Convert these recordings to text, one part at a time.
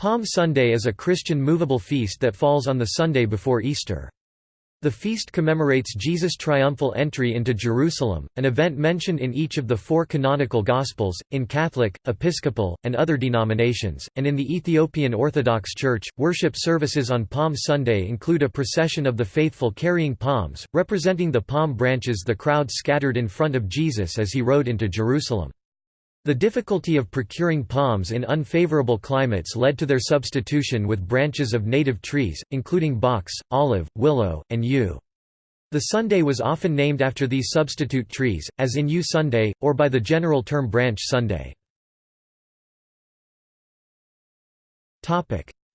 Palm Sunday is a Christian movable feast that falls on the Sunday before Easter. The feast commemorates Jesus' triumphal entry into Jerusalem, an event mentioned in each of the four canonical Gospels, in Catholic, Episcopal, and other denominations, and in the Ethiopian Orthodox Church. Worship services on Palm Sunday include a procession of the faithful carrying palms, representing the palm branches the crowd scattered in front of Jesus as he rode into Jerusalem. The difficulty of procuring palms in unfavorable climates led to their substitution with branches of native trees, including box, olive, willow, and yew. The Sunday was often named after these substitute trees, as in Yew Sunday, or by the general term Branch Sunday.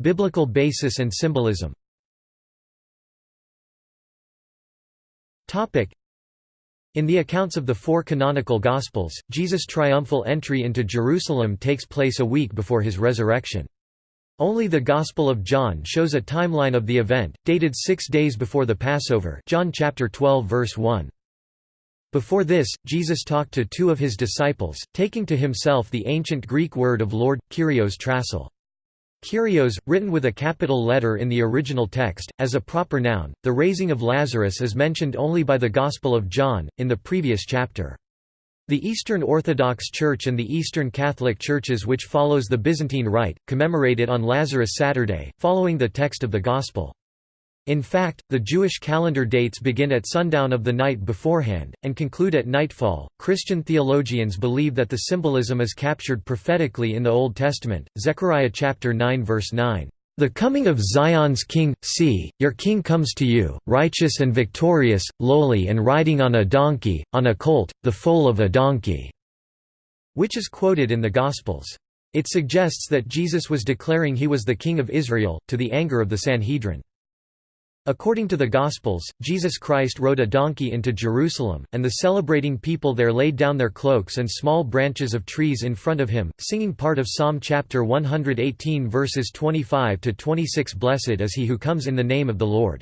Biblical basis and symbolism in the accounts of the four canonical Gospels, Jesus' triumphal entry into Jerusalem takes place a week before his resurrection. Only the Gospel of John shows a timeline of the event, dated six days before the Passover John chapter 12 verse 1. Before this, Jesus talked to two of his disciples, taking to himself the ancient Greek word of Lord, Kyrios trasil. Kyrios, written with a capital letter in the original text, as a proper noun, the raising of Lazarus is mentioned only by the Gospel of John, in the previous chapter. The Eastern Orthodox Church and the Eastern Catholic Churches which follows the Byzantine Rite, commemorate it on Lazarus Saturday, following the text of the Gospel. In fact, the Jewish calendar dates begin at sundown of the night beforehand, and conclude at nightfall. Christian theologians believe that the symbolism is captured prophetically in the Old Testament, Zechariah chapter 9 verse 9. The coming of Zion's king, see, your king comes to you, righteous and victorious, lowly and riding on a donkey, on a colt, the foal of a donkey", which is quoted in the Gospels. It suggests that Jesus was declaring he was the king of Israel, to the anger of the Sanhedrin. According to the Gospels, Jesus Christ rode a donkey into Jerusalem, and the celebrating people there laid down their cloaks and small branches of trees in front of him, singing part of Psalm chapter 118 verses 25 to 26 Blessed is he who comes in the name of the Lord.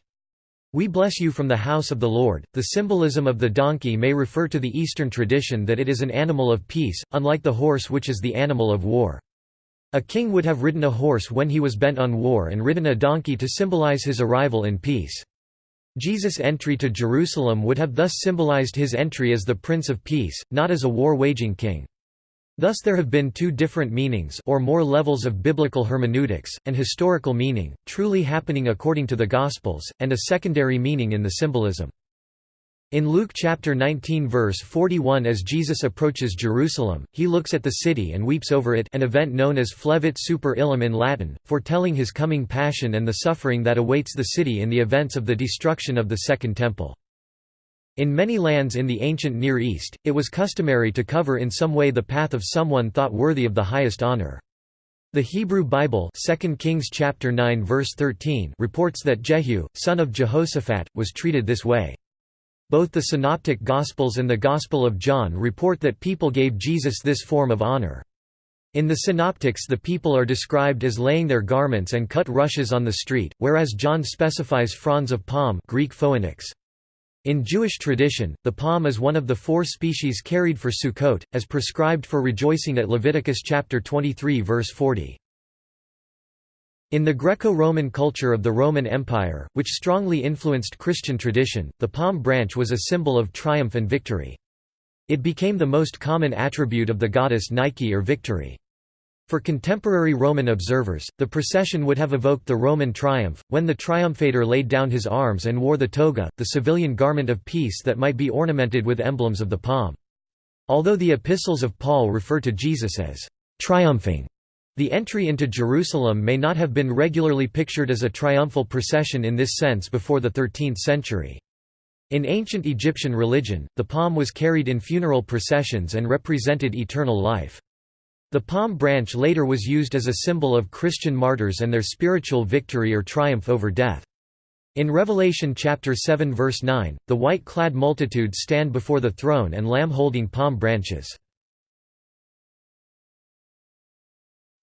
We bless you from the house of the Lord. The symbolism of the donkey may refer to the Eastern tradition that it is an animal of peace, unlike the horse which is the animal of war. A king would have ridden a horse when he was bent on war and ridden a donkey to symbolize his arrival in peace. Jesus' entry to Jerusalem would have thus symbolized his entry as the Prince of Peace, not as a war-waging king. Thus there have been two different meanings or more levels of biblical hermeneutics, and historical meaning, truly happening according to the Gospels, and a secondary meaning in the symbolism. In Luke chapter 19 verse 41 as Jesus approaches Jerusalem, he looks at the city and weeps over it an event known as flevit super illum in Latin, foretelling his coming passion and the suffering that awaits the city in the events of the destruction of the Second Temple. In many lands in the ancient Near East, it was customary to cover in some way the path of someone thought worthy of the highest honor. The Hebrew Bible 2 Kings chapter 9 verse 13 reports that Jehu, son of Jehoshaphat, was treated this way. Both the Synoptic Gospels and the Gospel of John report that people gave Jesus this form of honor. In the Synoptics the people are described as laying their garments and cut rushes on the street, whereas John specifies fronds of palm Greek. In Jewish tradition, the palm is one of the four species carried for Sukkot, as prescribed for rejoicing at Leviticus chapter 23 verse 40. In the Greco-Roman culture of the Roman Empire, which strongly influenced Christian tradition, the palm branch was a symbol of triumph and victory. It became the most common attribute of the goddess Nike or victory. For contemporary Roman observers, the procession would have evoked the Roman triumph, when the triumphator laid down his arms and wore the toga, the civilian garment of peace that might be ornamented with emblems of the palm. Although the epistles of Paul refer to Jesus as triumphing the entry into Jerusalem may not have been regularly pictured as a triumphal procession in this sense before the 13th century. In ancient Egyptian religion, the palm was carried in funeral processions and represented eternal life. The palm branch later was used as a symbol of Christian martyrs and their spiritual victory or triumph over death. In Revelation chapter 7 verse 9, the white-clad multitude stand before the throne and lamb holding palm branches.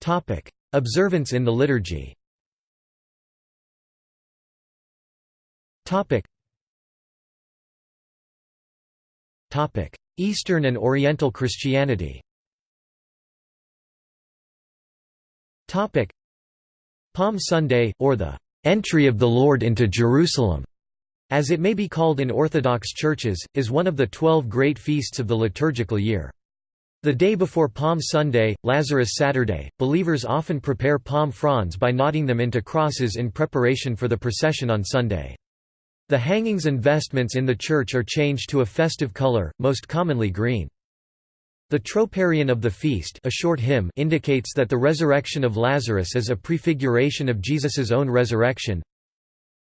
Topic: Observance in the liturgy. Topic. Topic: Eastern and Oriental Christianity. Topic: Palm Sunday, or the "'Entry of the Lord into Jerusalem' as it may be called in Orthodox churches, is one of the twelve great feasts of the liturgical year. The day before Palm Sunday, Lazarus Saturday, believers often prepare palm fronds by knotting them into crosses in preparation for the procession on Sunday. The hangings and vestments in the church are changed to a festive color, most commonly green. The troparion of the feast a short hymn indicates that the resurrection of Lazarus is a prefiguration of Jesus's own resurrection.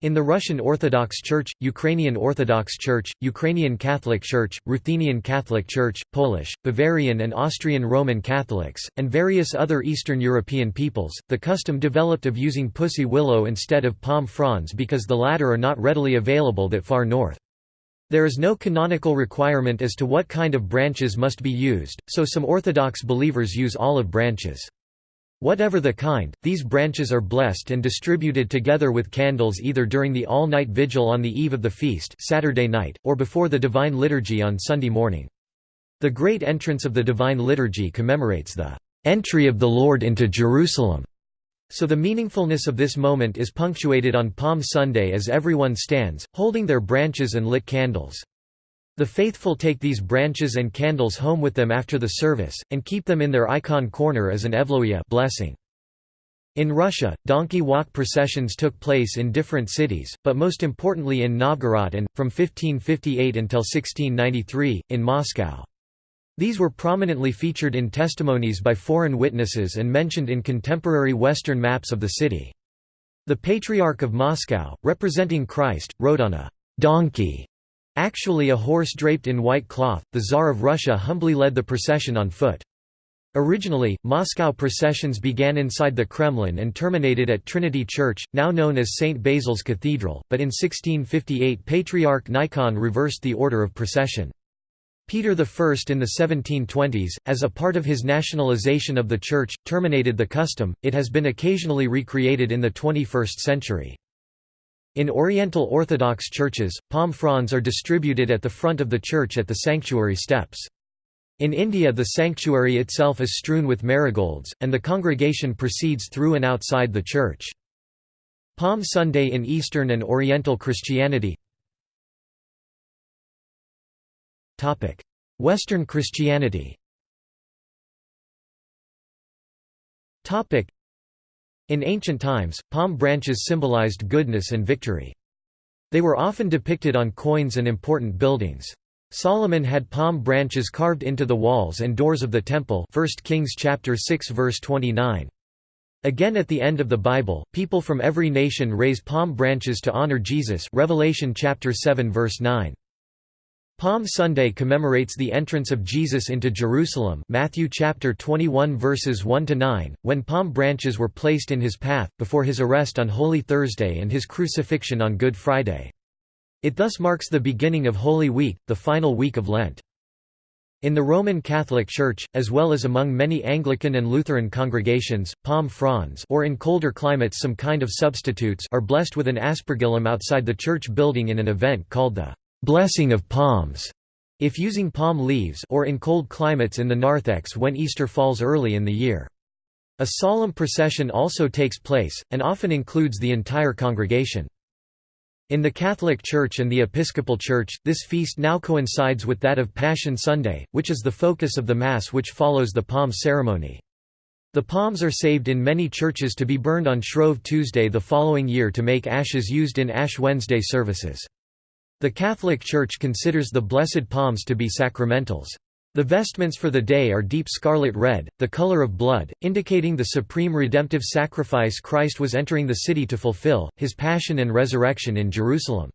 In the Russian Orthodox Church, Ukrainian Orthodox Church, Ukrainian Catholic Church, Ruthenian Catholic Church, Polish, Bavarian and Austrian Roman Catholics, and various other Eastern European peoples, the custom developed of using pussy willow instead of palm fronds because the latter are not readily available that far north. There is no canonical requirement as to what kind of branches must be used, so some Orthodox believers use olive branches. Whatever the kind, these branches are blessed and distributed together with candles either during the all-night vigil on the eve of the feast Saturday night, or before the Divine Liturgy on Sunday morning. The great entrance of the Divine Liturgy commemorates the "...entry of the Lord into Jerusalem." So the meaningfulness of this moment is punctuated on Palm Sunday as everyone stands, holding their branches and lit candles. The faithful take these branches and candles home with them after the service, and keep them in their icon corner as an evlogia blessing. In Russia, donkey walk processions took place in different cities, but most importantly in Novgorod and, from 1558 until 1693, in Moscow. These were prominently featured in testimonies by foreign witnesses and mentioned in contemporary Western maps of the city. The Patriarch of Moscow, representing Christ, rode on a «donkey», actually a horse draped in white cloth, the Tsar of Russia humbly led the procession on foot. Originally, Moscow processions began inside the Kremlin and terminated at Trinity Church, now known as St. Basil's Cathedral, but in 1658 Patriarch Nikon reversed the order of procession. Peter I in the 1720s, as a part of his nationalization of the Church, terminated the custom, it has been occasionally recreated in the 21st century. In Oriental Orthodox churches, palm fronds are distributed at the front of the church at the sanctuary steps. In India the sanctuary itself is strewn with marigolds, and the congregation proceeds through and outside the church. Palm Sunday in Eastern and Oriental Christianity Western Christianity In ancient times, palm branches symbolized goodness and victory. They were often depicted on coins and important buildings. Solomon had palm branches carved into the walls and doors of the temple 1 Kings chapter 6 verse 29. Again at the end of the Bible, people from every nation raise palm branches to honor Jesus Revelation chapter 7 verse 9. Palm Sunday commemorates the entrance of Jesus into Jerusalem Matthew chapter 21 verses 1 to 9 when palm branches were placed in his path before his arrest on Holy Thursday and his crucifixion on Good Friday. It thus marks the beginning of Holy Week, the final week of Lent. In the Roman Catholic Church, as well as among many Anglican and Lutheran congregations, palm fronds or in colder climates some kind of substitutes are blessed with an aspergillum outside the church building in an event called the blessing of palms, if using palm leaves or in cold climates in the narthex when Easter falls early in the year. A solemn procession also takes place, and often includes the entire congregation. In the Catholic Church and the Episcopal Church, this feast now coincides with that of Passion Sunday, which is the focus of the Mass which follows the palm ceremony. The palms are saved in many churches to be burned on Shrove Tuesday the following year to make ashes used in Ash Wednesday services. The Catholic Church considers the Blessed Palms to be sacramentals. The vestments for the day are deep scarlet red, the color of blood, indicating the supreme redemptive sacrifice Christ was entering the city to fulfill, his passion and resurrection in Jerusalem.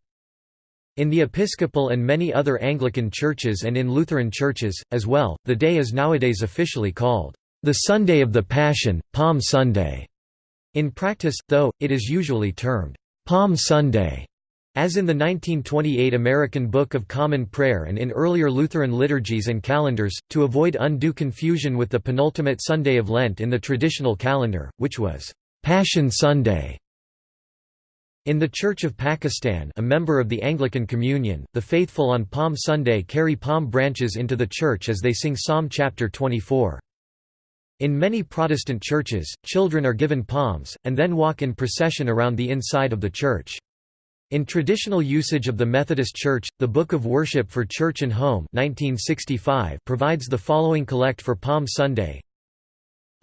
In the Episcopal and many other Anglican churches and in Lutheran churches, as well, the day is nowadays officially called, "...the Sunday of the Passion, Palm Sunday." In practice, though, it is usually termed, "...Palm Sunday." As in the 1928 American Book of Common Prayer and in earlier Lutheran liturgies and calendars, to avoid undue confusion with the penultimate Sunday of Lent in the traditional calendar, which was Passion Sunday. In the Church of Pakistan a member of the Anglican Communion, the faithful on Palm Sunday carry palm branches into the church as they sing Psalm chapter 24. In many Protestant churches, children are given palms, and then walk in procession around the inside of the church. In traditional usage of the Methodist Church, the Book of Worship for Church and Home 1965 provides the following collect for Palm Sunday.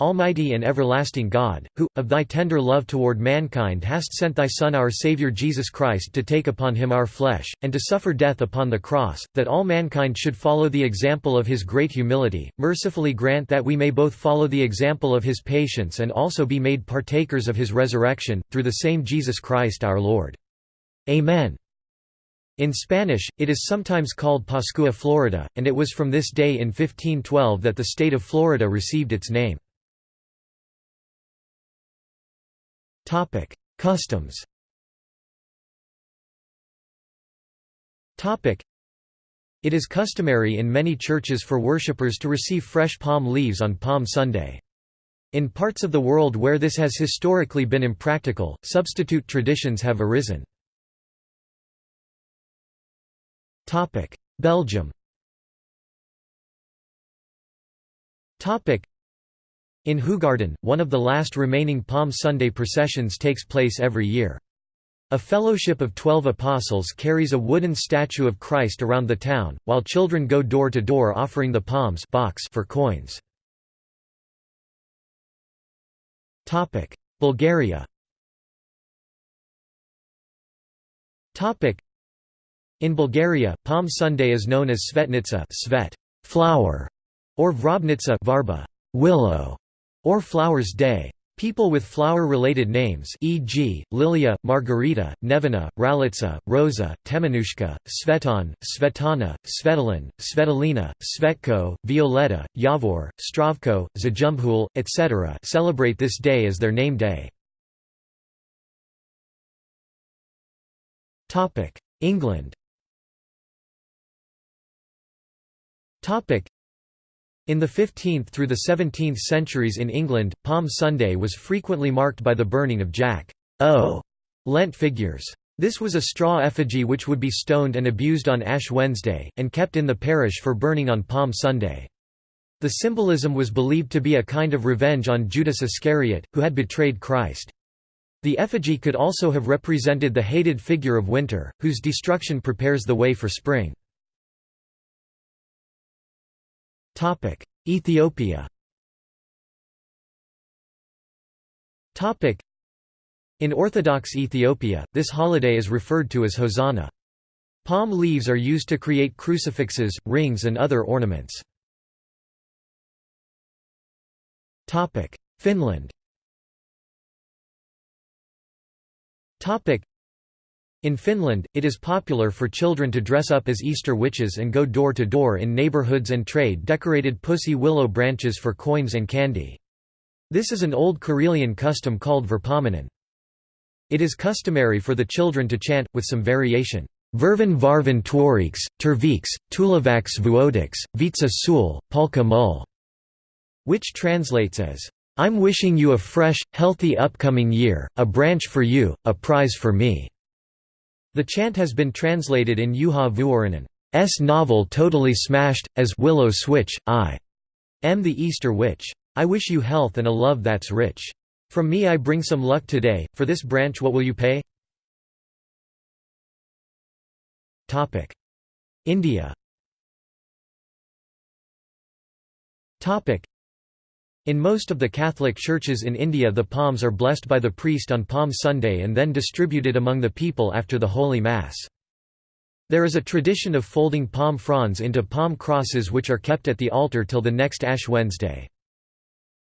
Almighty and everlasting God, who, of thy tender love toward mankind hast sent thy Son our Saviour Jesus Christ to take upon him our flesh, and to suffer death upon the cross, that all mankind should follow the example of his great humility, mercifully grant that we may both follow the example of his patience and also be made partakers of his resurrection, through the same Jesus Christ our Lord. Amen. In Spanish, it is sometimes called Pascua Florida, and it was from this day in 1512 that the state of Florida received its name. Customs It is customary in many churches for worshippers to receive fresh palm leaves on Palm Sunday. In parts of the world where this has historically been impractical, substitute traditions have arisen. Topic: Belgium. Topic: In Hoegaarden, one of the last remaining Palm Sunday processions takes place every year. A fellowship of twelve apostles carries a wooden statue of Christ around the town, while children go door to door offering the palms box for coins. Bulgaria in Bulgaria, Palm Sunday is known as Svetnitsa Svet, flower, or Vrobnitsa Varba, willow, or Flowers Day. People with flower-related names e.g., Lilia, Margarita, Nevena, Ralitsa, Rosa, Temenushka, Svetan, Svetana, Svetlin, Svetlina, Svetko, Violetta, Yavor, Stravko, Zajumbhul, etc. celebrate this day as their name day. England In the 15th through the 17th centuries in England, Palm Sunday was frequently marked by the burning of Jack o' Lent figures. This was a straw effigy which would be stoned and abused on Ash Wednesday, and kept in the parish for burning on Palm Sunday. The symbolism was believed to be a kind of revenge on Judas Iscariot, who had betrayed Christ. The effigy could also have represented the hated figure of winter, whose destruction prepares the way for spring. Ethiopia. In Orthodox Ethiopia, this holiday is referred to as Hosanna. Palm leaves are used to create crucifixes, rings and other ornaments. Finland in Finland, it is popular for children to dress up as Easter witches and go door to door in neighborhoods and trade decorated pussy willow branches for coins and candy. This is an old Karelian custom called virpominen. It is customary for the children to chant, with some variation, Vervan varvan tuoriks, terviks, tulavax vuodiks, vitsa sul, palka mul, which translates as, I'm wishing you a fresh, healthy upcoming year, a branch for you, a prize for me. The chant has been translated in Juha Vuorinen's novel Totally Smashed, as Willow Switch, I am the Easter Witch. I wish you health and a love that's rich. From me I bring some luck today, for this branch what will you pay? India in most of the Catholic churches in India the palms are blessed by the priest on Palm Sunday and then distributed among the people after the Holy Mass. There is a tradition of folding palm fronds into palm crosses which are kept at the altar till the next Ash Wednesday.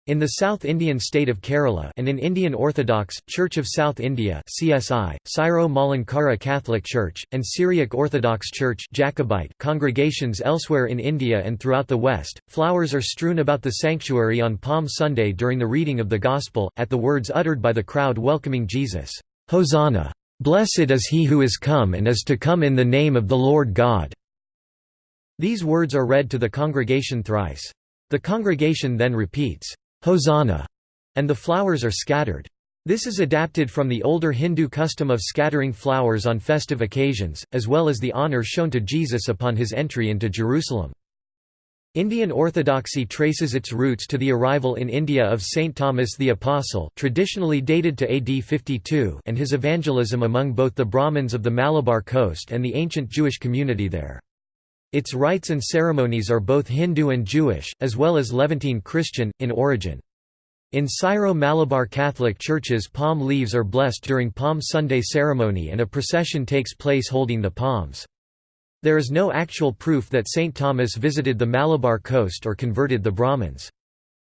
In the South Indian state of Kerala and in Indian Orthodox, Church of South India CSI, Syro Malankara Catholic Church, and Syriac Orthodox Church Jacobite congregations elsewhere in India and throughout the West, flowers are strewn about the sanctuary on Palm Sunday during the reading of the Gospel, at the words uttered by the crowd welcoming Jesus, Hosanna! Blessed is he who is come and is to come in the name of the Lord God. These words are read to the congregation thrice. The congregation then repeats, Hosanna, and the flowers are scattered. This is adapted from the older Hindu custom of scattering flowers on festive occasions, as well as the honor shown to Jesus upon his entry into Jerusalem. Indian Orthodoxy traces its roots to the arrival in India of Saint Thomas the Apostle traditionally dated to AD 52 and his evangelism among both the Brahmins of the Malabar coast and the ancient Jewish community there. Its rites and ceremonies are both Hindu and Jewish, as well as Levantine Christian, in origin. In Syro-Malabar Catholic churches palm leaves are blessed during Palm Sunday ceremony and a procession takes place holding the palms. There is no actual proof that St. Thomas visited the Malabar coast or converted the Brahmins.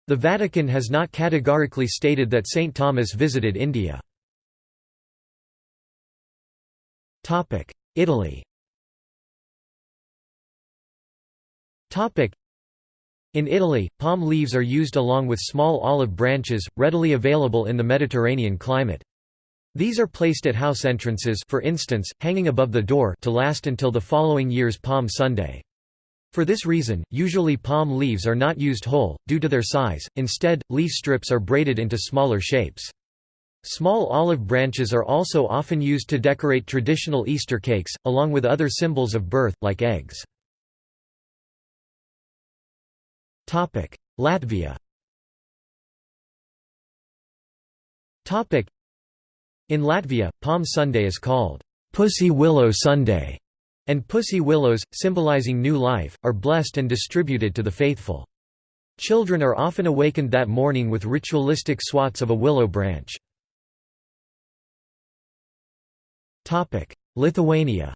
The Vatican has not categorically stated that St. Thomas visited India. Italy in Italy, palm leaves are used along with small olive branches, readily available in the Mediterranean climate. These are placed at house entrances for instance, hanging above the door to last until the following year's Palm Sunday. For this reason, usually palm leaves are not used whole, due to their size, instead, leaf strips are braided into smaller shapes. Small olive branches are also often used to decorate traditional Easter cakes, along with other symbols of birth, like eggs. Latvia. In Latvia, Palm Sunday is called Pussy Willow Sunday, and pussy willows, symbolizing new life, are blessed and distributed to the faithful. Children are often awakened that morning with ritualistic swats of a willow branch. Lithuania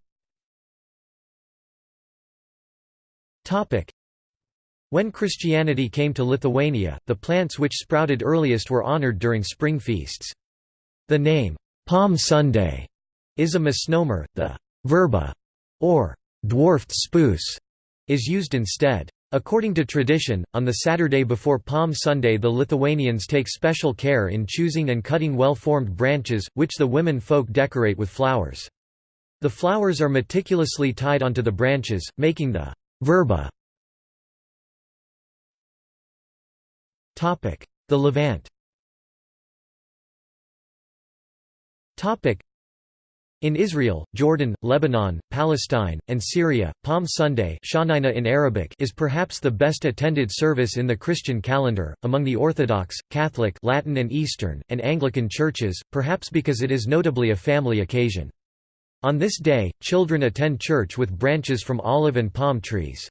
When Christianity came to Lithuania, the plants which sprouted earliest were honored during spring feasts. The name, Palm Sunday, is a misnomer, the verba, or dwarfed spruce, is used instead. According to tradition, on the Saturday before Palm Sunday the Lithuanians take special care in choosing and cutting well-formed branches, which the women folk decorate with flowers. The flowers are meticulously tied onto the branches, making the verba. The Levant in Israel, Jordan, Lebanon, Palestine, and Syria, Palm Sunday in Arabic is perhaps the best attended service in the Christian calendar, among the Orthodox, Catholic Latin and Eastern, and Anglican churches, perhaps because it is notably a family occasion. On this day, children attend church with branches from olive and palm trees.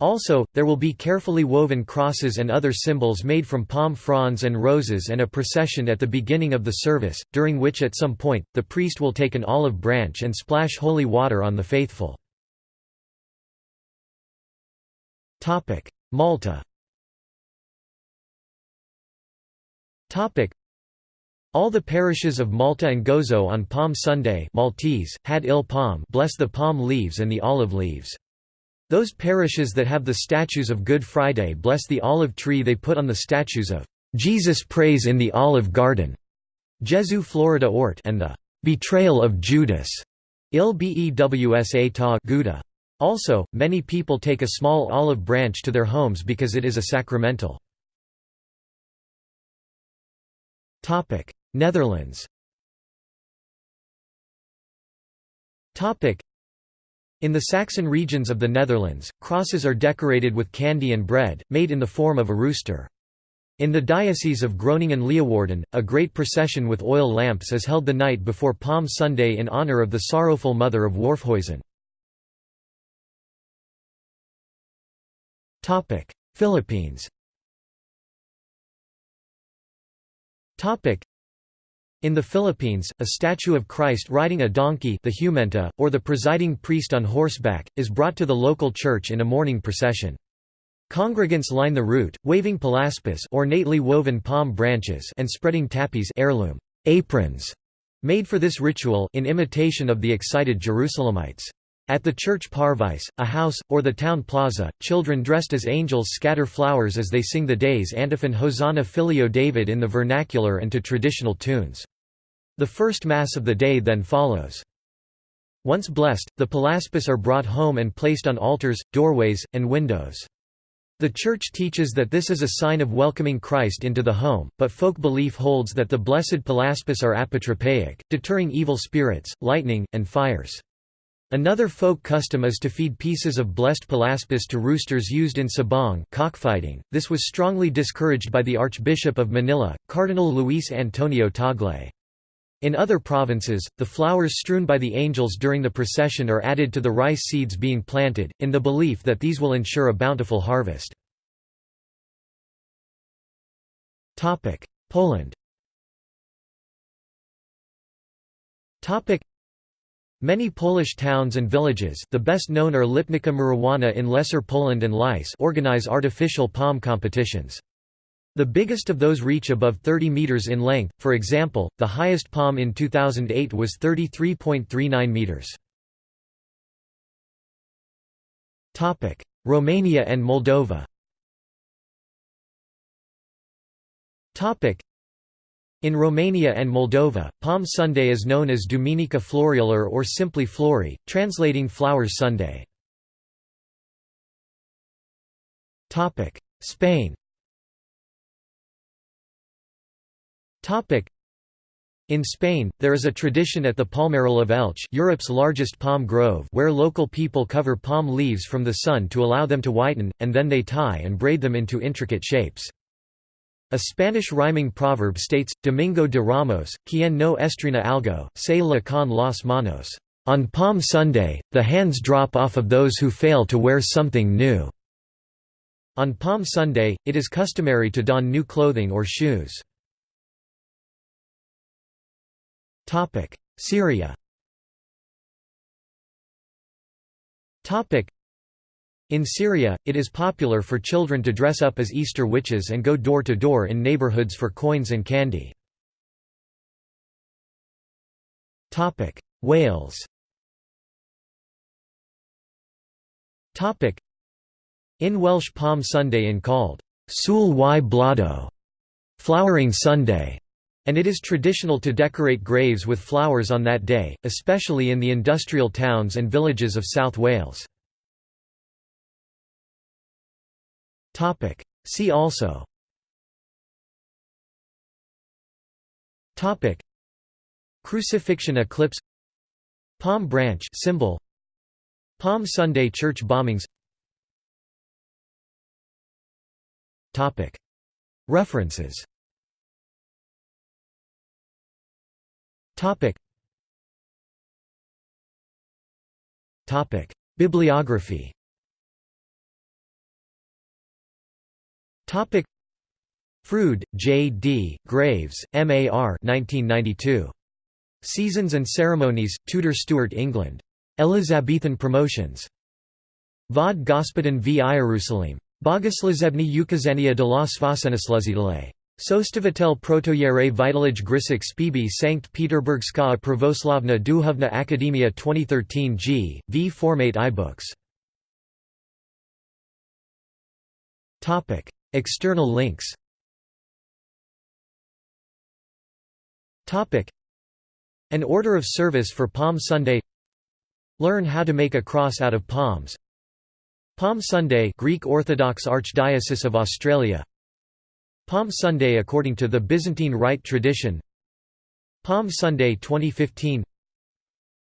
Also, there will be carefully woven crosses and other symbols made from palm fronds and roses and a procession at the beginning of the service, during which at some point, the priest will take an olive branch and splash holy water on the faithful. Malta all the parishes of Malta and Gozo on Palm Sunday Maltese, had il palm bless the palm leaves and the olive leaves. Those parishes that have the statues of Good Friday bless the olive tree they put on the statues of Jesus Prays in the Olive Garden, Jesu Florida Ort and the Betrayal of Judas, Il Bewsa ta Gouda. Also, many people take a small olive branch to their homes because it is a sacramental. Netherlands in the Saxon regions of the Netherlands, crosses are decorated with candy and bread, made in the form of a rooster. In the Diocese of Groningen-Leeuwarden, a great procession with oil lamps is held the night before Palm Sunday in honor of the sorrowful mother of Warfhuizen. Philippines in the Philippines, a statue of Christ riding a donkey the jumenta, or the presiding priest on horseback, is brought to the local church in a morning procession. Congregants line the route, waving palaspas ornately woven palm branches and spreading tapis heirloom aprons made for this ritual in imitation of the excited Jerusalemites. At the church parvis, a house, or the town plaza, children dressed as angels scatter flowers as they sing the day's antiphon Hosanna Filio David in the vernacular and to traditional tunes. The first Mass of the day then follows. Once blessed, the palaspas are brought home and placed on altars, doorways, and windows. The Church teaches that this is a sign of welcoming Christ into the home, but folk belief holds that the blessed palaspas are apotropaic, deterring evil spirits, lightning, and fires. Another folk custom is to feed pieces of blessed palaspas to roosters used in sabong cockfighting. This was strongly discouraged by the Archbishop of Manila, Cardinal Luis Antonio Tagle. In other provinces, the flowers strewn by the angels during the procession are added to the rice seeds being planted, in the belief that these will ensure a bountiful harvest. Poland Many Polish towns and villages the best known are Lipnica Murowana in Lesser Poland and Lice organize artificial palm competitions. The biggest of those reach above 30 meters in length, for example, the highest palm in 2008 was 33.39 meters. Romania and Moldova in Romania and Moldova, Palm Sunday is known as Duminica Florială or simply Flori, translating Flowers Sunday. Spain in Spain, there is a tradition at the Palmeral of Elche Europe's largest palm grove where local people cover palm leaves from the sun to allow them to whiten, and then they tie and braid them into intricate shapes. A Spanish rhyming proverb states, Domingo de Ramos, quien no estrena algo, se le con las manos. On Palm Sunday, the hands drop off of those who fail to wear something new. On Palm Sunday, it is customary to don new clothing or shoes. Syria in Syria, it is popular for children to dress up as Easter witches and go door to door in neighborhoods for coins and candy. Wales In Welsh Palm Sunday in called Sul y Blodau, Flowering Sunday, and it is traditional to decorate graves with flowers on that day, especially in the industrial towns and villages of South Wales. See also. Topic. Crucifixion eclipse. Palm branch symbol. Palm Sunday church bombings. Topic. References. Topic. Topic. Bibliography Topic Froude, J. D., Graves, M. A. R. 1992. Seasons and Ceremonies, Tudor Stuart England. Elizabethan Promotions. Vod Gospodin v Ierusalim. Bogosluzebny ukazania de la Svasenesluzidale. Sostavitel protoyere Vitalij Grisik Spibi Sankt Peterburgska Pravoslavna Duhovna Akademia 2013 g. v Formate iBooks. External links An order of service for Palm Sunday Learn how to make a cross out of palms Palm Sunday Greek Orthodox Archdiocese of Australia Palm Sunday according to the Byzantine Rite tradition Palm Sunday 2015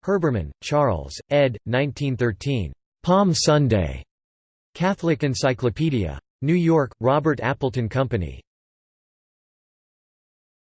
Herbermann, Charles, ed. 1913. Palm Sunday. Catholic Encyclopedia. New York, Robert Appleton Company.